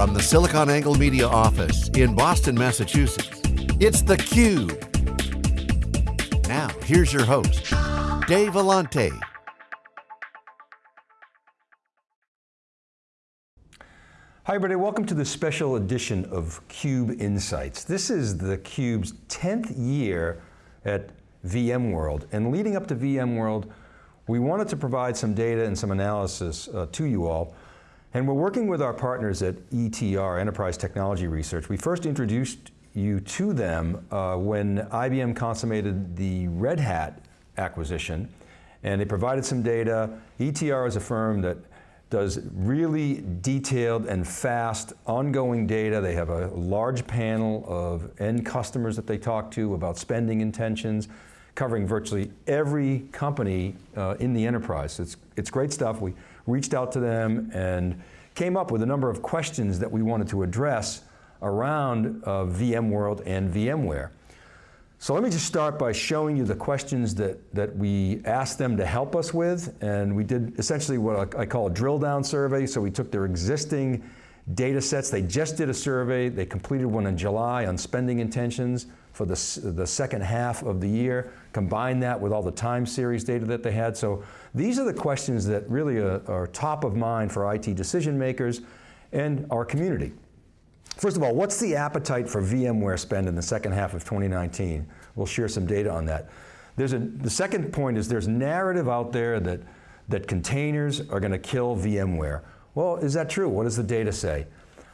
From the SiliconANGLE Media office in Boston, Massachusetts, it's theCUBE. Now, here's your host, Dave Vellante. Hi everybody, welcome to this special edition of CUBE Insights. This is the CUBE's 10th year at VMworld, and leading up to VMworld, we wanted to provide some data and some analysis uh, to you all and we're working with our partners at ETR, Enterprise Technology Research. We first introduced you to them uh, when IBM consummated the Red Hat acquisition, and they provided some data. ETR is a firm that does really detailed and fast ongoing data. They have a large panel of end customers that they talk to about spending intentions, covering virtually every company uh, in the enterprise. It's, it's great stuff. We reached out to them and came up with a number of questions that we wanted to address around uh, VMworld and VMware. So let me just start by showing you the questions that, that we asked them to help us with, and we did essentially what I call a drill down survey, so we took their existing data sets, they just did a survey, they completed one in July on spending intentions for the, the second half of the year, combine that with all the time series data that they had. So these are the questions that really are, are top of mind for IT decision makers and our community. First of all, what's the appetite for VMware spend in the second half of 2019? We'll share some data on that. There's a, the second point is there's narrative out there that, that containers are going to kill VMware. Well, is that true? What does the data say?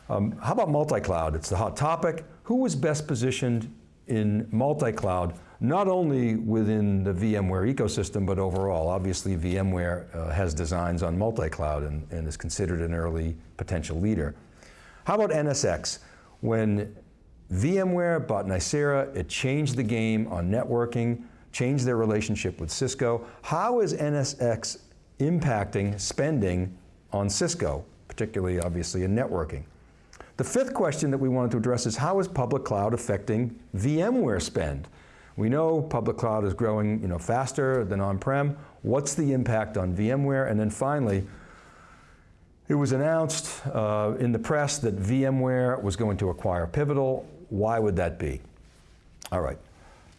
Um, how about multi-cloud? It's the hot topic. Who was best positioned in multi-cloud, not only within the VMware ecosystem, but overall. Obviously, VMware uh, has designs on multi-cloud and, and is considered an early potential leader. How about NSX? When VMware bought Nicira, it changed the game on networking, changed their relationship with Cisco. How is NSX impacting spending on Cisco, particularly obviously in networking? The fifth question that we wanted to address is how is public cloud affecting VMware spend? We know public cloud is growing you know, faster than on-prem. What's the impact on VMware? And then finally, it was announced uh, in the press that VMware was going to acquire Pivotal. Why would that be? All right,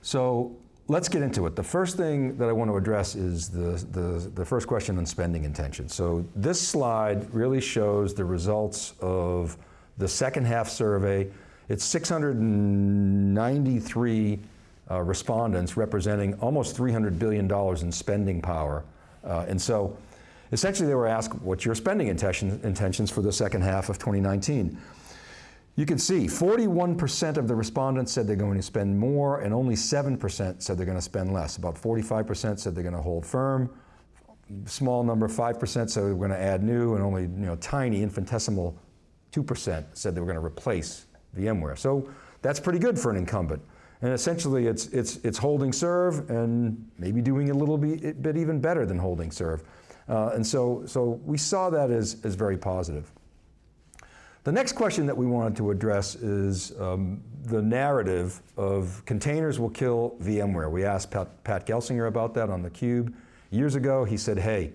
so let's get into it. The first thing that I want to address is the, the, the first question on spending intention. So this slide really shows the results of the second half survey, it's 693 uh, respondents representing almost $300 billion in spending power. Uh, and so essentially they were asked, what's your spending intention, intentions for the second half of 2019? You can see 41% of the respondents said they're going to spend more and only 7% said they're going to spend less. About 45% said they're going to hold firm. Small number, 5% said they're going to add new and only you know, tiny infinitesimal 2% said they were going to replace VMware. So that's pretty good for an incumbent. And essentially it's, it's, it's holding serve and maybe doing a little bit, bit even better than holding serve. Uh, and so, so we saw that as, as very positive. The next question that we wanted to address is um, the narrative of containers will kill VMware. We asked Pat, Pat Gelsinger about that on theCUBE years ago. He said, hey,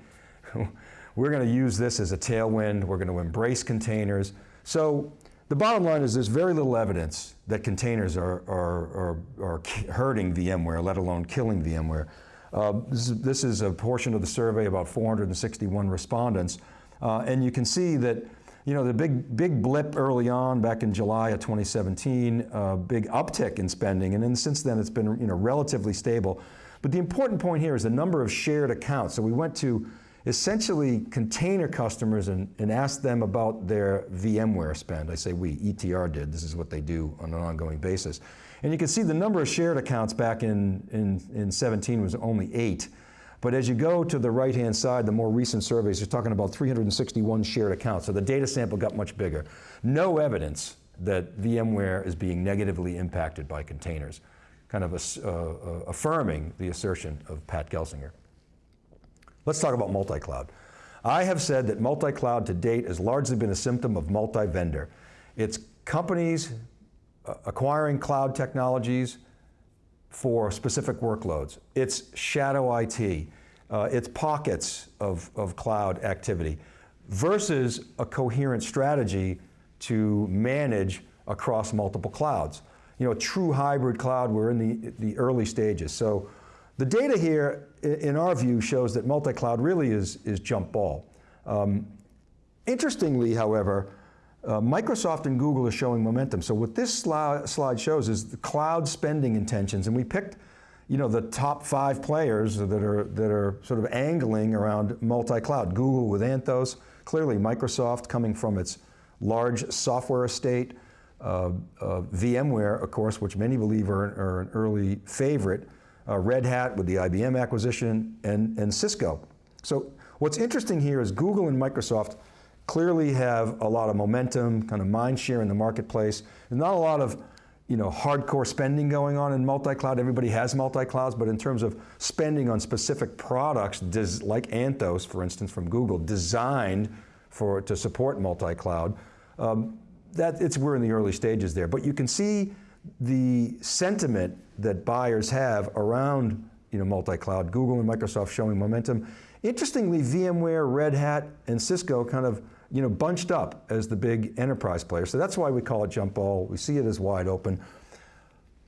we're going to use this as a tailwind, we're going to embrace containers. So the bottom line is there's very little evidence that containers are, are, are, are hurting VMware, let alone killing VMware. Uh, this, is, this, is, a portion of the survey, about 461 respondents, uh, and you can see that you know, the big, big blip early on back in July of 2017, uh, big uptick in spending, and then since then it's been you know, relatively stable. But the important point here is the number of shared accounts. So we went to essentially container customers and, and ask them about their VMware spend. I say we, ETR did, this is what they do on an ongoing basis. And you can see the number of shared accounts back in, in, in 17 was only eight. But as you go to the right-hand side, the more recent surveys, you're talking about 361 shared accounts, so the data sample got much bigger. No evidence that VMware is being negatively impacted by containers, kind of uh, uh, affirming the assertion of Pat Gelsinger. Let's talk about multi-cloud. I have said that multi-cloud to date has largely been a symptom of multi-vendor. It's companies uh, acquiring cloud technologies for specific workloads. It's shadow IT. Uh, it's pockets of, of cloud activity versus a coherent strategy to manage across multiple clouds. You know, true hybrid cloud, we're in the, the early stages. So the data here, in our view, shows that multi-cloud really is, is jump ball. Um, interestingly, however, uh, Microsoft and Google are showing momentum. So what this sli slide shows is the cloud spending intentions, and we picked you know, the top five players that are, that are sort of angling around multi-cloud. Google with Anthos, clearly Microsoft coming from its large software estate, uh, uh, VMware, of course, which many believe are, are an early favorite, uh, Red Hat with the IBM acquisition, and, and Cisco. So what's interesting here is Google and Microsoft clearly have a lot of momentum, kind of mind share in the marketplace. There's not a lot of you know, hardcore spending going on in multi-cloud. Everybody has multi-clouds, but in terms of spending on specific products, like Anthos, for instance, from Google, designed for, to support multi-cloud, um, that it's, we're in the early stages there. But you can see the sentiment that buyers have around you know, multi-cloud, Google and Microsoft showing momentum. Interestingly, VMware, Red Hat, and Cisco kind of you know, bunched up as the big enterprise player. So that's why we call it jump ball. We see it as wide open.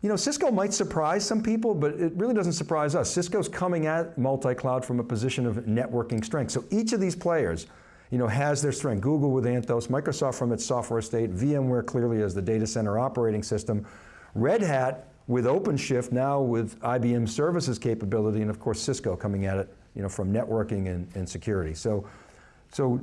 You know, Cisco might surprise some people, but it really doesn't surprise us. Cisco's coming at multi-cloud from a position of networking strength. So each of these players, you know, has their strength. Google with Anthos, Microsoft from its software estate, VMware clearly as the data center operating system, Red Hat with OpenShift now with IBM services capability, and of course Cisco coming at it, you know, from networking and, and security. So, so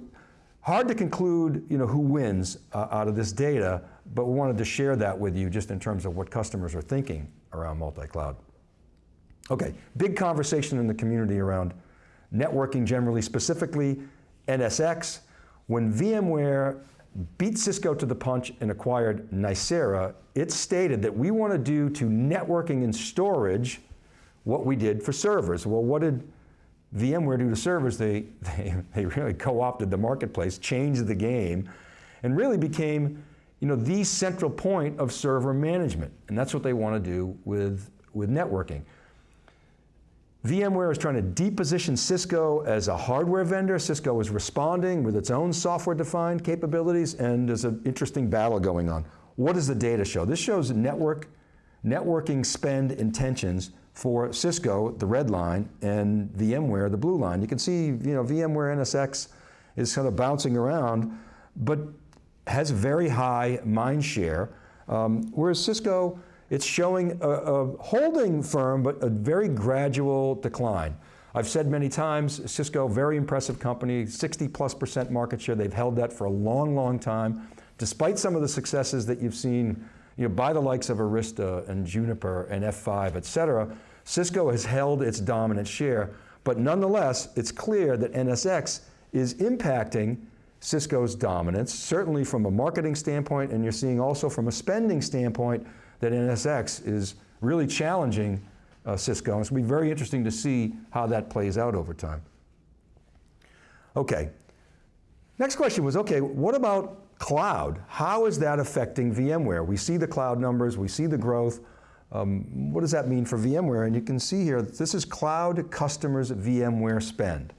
Hard to conclude you know, who wins uh, out of this data, but we wanted to share that with you just in terms of what customers are thinking around multi-cloud. Okay, big conversation in the community around networking generally, specifically NSX. When VMware beat Cisco to the punch and acquired Nicira, it stated that we want to do to networking and storage what we did for servers. Well, what did VMware do to servers, they, they, they really co-opted the marketplace, changed the game, and really became you know, the central point of server management. And that's what they want to do with, with networking. VMware is trying to deposition Cisco as a hardware vendor. Cisco is responding with its own software-defined capabilities, and there's an interesting battle going on. What does the data show? This shows network, networking spend intentions for Cisco, the red line, and VMware, the blue line. You can see, you know, VMware NSX is kind of bouncing around, but has very high mind share, um, whereas Cisco, it's showing a, a holding firm, but a very gradual decline. I've said many times, Cisco, very impressive company, 60 plus percent market share. They've held that for a long, long time. Despite some of the successes that you've seen you know, by the likes of Arista and Juniper and F5, et cetera, Cisco has held its dominant share, but nonetheless, it's clear that NSX is impacting Cisco's dominance, certainly from a marketing standpoint, and you're seeing also from a spending standpoint that NSX is really challenging uh, Cisco. And it's going to be very interesting to see how that plays out over time. Okay, next question was, okay, what about Cloud, how is that affecting VMware? We see the cloud numbers, we see the growth. Um, what does that mean for VMware? And you can see here, this is cloud customers VMware spend.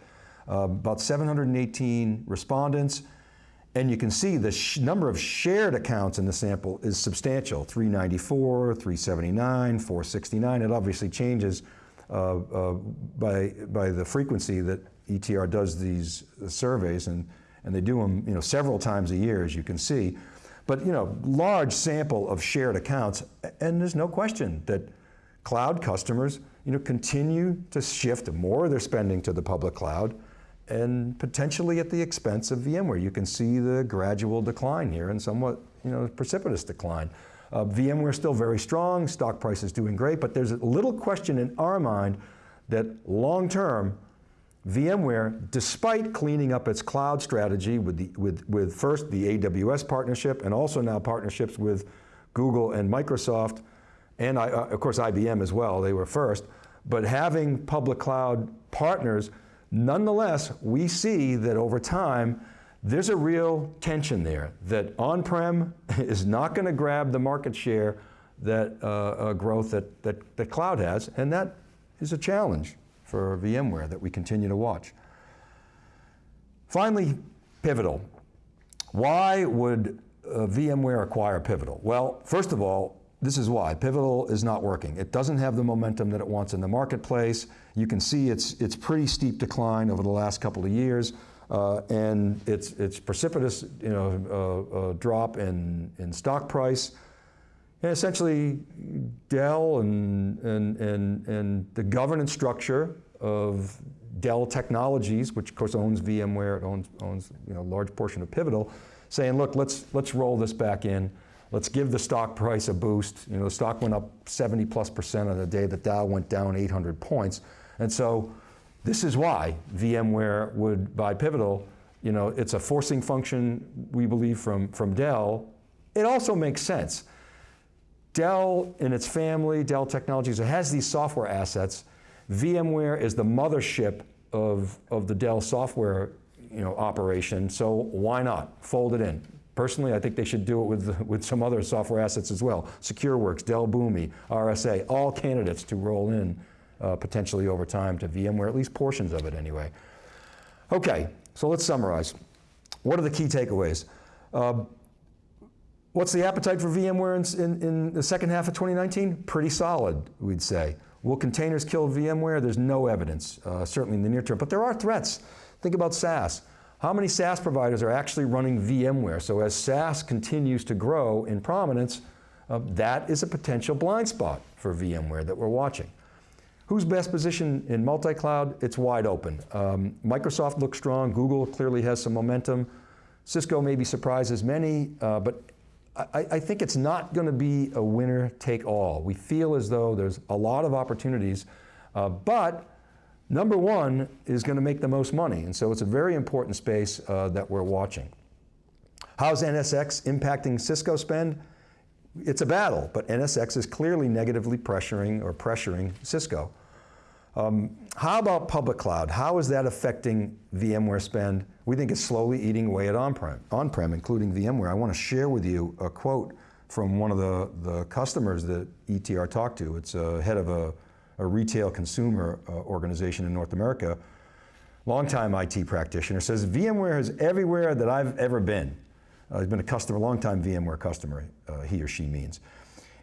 Uh, about 718 respondents, and you can see the number of shared accounts in the sample is substantial, 394, 379, 469. It obviously changes uh, uh, by, by the frequency that ETR does these surveys, and and they do them you know, several times a year, as you can see. But you know, large sample of shared accounts, and there's no question that cloud customers you know, continue to shift more of their spending to the public cloud, and potentially at the expense of VMware. You can see the gradual decline here and somewhat you know, precipitous decline. Uh, VMware is still very strong, stock price is doing great, but there's a little question in our mind that long term, VMware, despite cleaning up its cloud strategy with, the, with, with first the AWS partnership and also now partnerships with Google and Microsoft, and I, uh, of course IBM as well, they were first, but having public cloud partners, nonetheless, we see that over time, there's a real tension there, that on-prem is not going to grab the market share that uh, uh, growth that, that, that cloud has, and that is a challenge for VMware that we continue to watch. Finally, Pivotal. Why would uh, VMware acquire Pivotal? Well, first of all, this is why. Pivotal is not working. It doesn't have the momentum that it wants in the marketplace. You can see it's, it's pretty steep decline over the last couple of years. Uh, and it's, it's precipitous you know, uh, uh, drop in, in stock price. And essentially, Dell and, and, and, and the governance structure of Dell Technologies, which of course owns VMware, it owns, owns you know, a large portion of Pivotal, saying, look, let's, let's roll this back in. Let's give the stock price a boost. You know, the stock went up 70 plus percent on the day that Dow went down 800 points. And so this is why VMware would buy Pivotal. You know, it's a forcing function, we believe, from, from Dell. It also makes sense. Dell and its family, Dell Technologies, it has these software assets. VMware is the mothership of, of the Dell software you know, operation, so why not? Fold it in. Personally, I think they should do it with, with some other software assets as well. SecureWorks, Dell Boomi, RSA, all candidates to roll in uh, potentially over time to VMware, at least portions of it anyway. Okay, so let's summarize. What are the key takeaways? Uh, what's the appetite for VMware in, in, in the second half of 2019? Pretty solid, we'd say. Will containers kill VMware? There's no evidence, uh, certainly in the near term, but there are threats. Think about SaaS. How many SaaS providers are actually running VMware? So as SaaS continues to grow in prominence, uh, that is a potential blind spot for VMware that we're watching. Who's best positioned in multi-cloud? It's wide open. Um, Microsoft looks strong, Google clearly has some momentum. Cisco maybe surprises many, uh, but I, I, think it's not going to be a winner take all. We feel as though there's a lot of opportunities, uh, but number one is going to make the most money. And so it's a very important space uh, that we're watching. How's NSX impacting Cisco spend? It's a battle, but NSX is clearly negatively pressuring or pressuring Cisco. Um, how about public cloud? How is that affecting VMware spend? We think it's slowly eating away at on-prem, on-prem, including VMware. I want to share with you a quote from one of the, the customers that ETR talked to. It's a head of a, a retail consumer uh, organization in North America, longtime IT practitioner, says VMware is everywhere that I've ever been. Uh, he's been a customer, long-time VMware customer, uh, he or she means.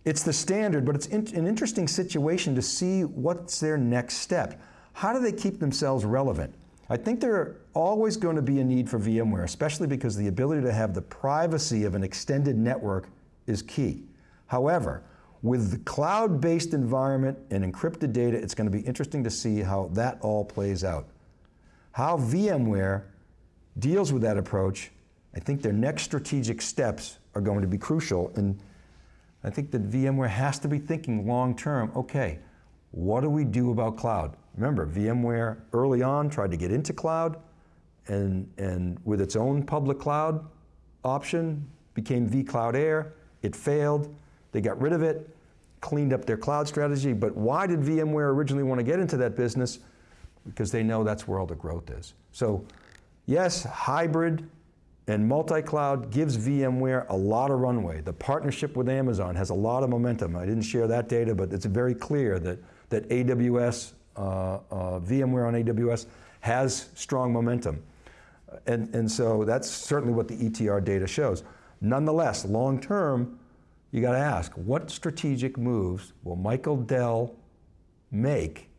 It's the standard, but it's in, an interesting situation to see what's their next step. How do they keep themselves relevant? I think there are always going to be a need for VMware, especially because the ability to have the privacy of an extended network is key. However, with the cloud-based environment and encrypted data, it's going to be interesting to see how that all plays out. How VMware deals with that approach, I think their next strategic steps are going to be crucial. And I think that VMware has to be thinking long term, okay, what do we do about cloud? Remember, VMware early on tried to get into cloud and, and with its own public cloud option, became vCloud Air, it failed, they got rid of it, cleaned up their cloud strategy, but why did VMware originally want to get into that business? Because they know that's where all the growth is. So yes, hybrid, and multi-cloud gives VMware a lot of runway. The partnership with Amazon has a lot of momentum. I didn't share that data, but it's very clear that, that AWS, uh, uh, VMware on AWS has strong momentum. And, and so that's certainly what the ETR data shows. Nonetheless, long term, you got to ask, what strategic moves will Michael Dell make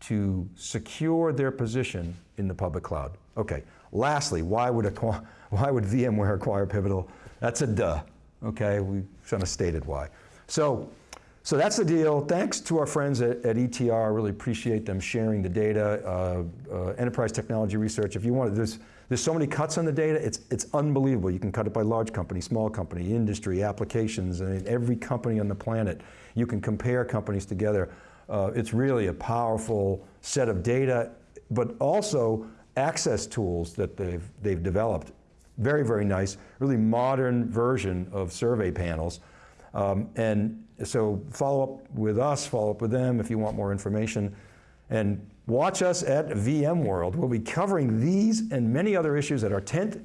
to secure their position in the public cloud? Okay, lastly, why would why would VMware acquire Pivotal? That's a duh, okay? We kind of stated why. So, so that's the deal. Thanks to our friends at, at ETR. I really appreciate them sharing the data. Uh, uh, enterprise technology research, if you want, there's, there's so many cuts on the data, it's, it's unbelievable. You can cut it by large company, small company, industry, applications, I mean, every company on the planet. You can compare companies together. Uh, it's really a powerful set of data, but also access tools that they've, they've developed very, very nice, really modern version of survey panels. Um, and so follow up with us, follow up with them if you want more information. And watch us at VMworld. We'll be covering these and many other issues at our 10th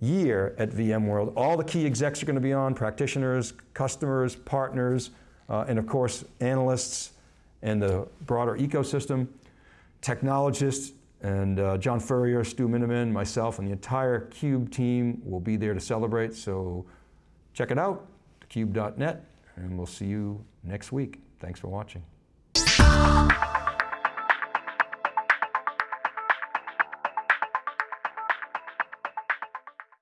year at VMworld. All the key execs are going to be on, practitioners, customers, partners, uh, and of course, analysts and the broader ecosystem, technologists, And uh, John Furrier, Stu Miniman, myself, and the entire CUBE team will be there to celebrate. So check it out, cube.net, and we'll see you next week. Thanks for watching.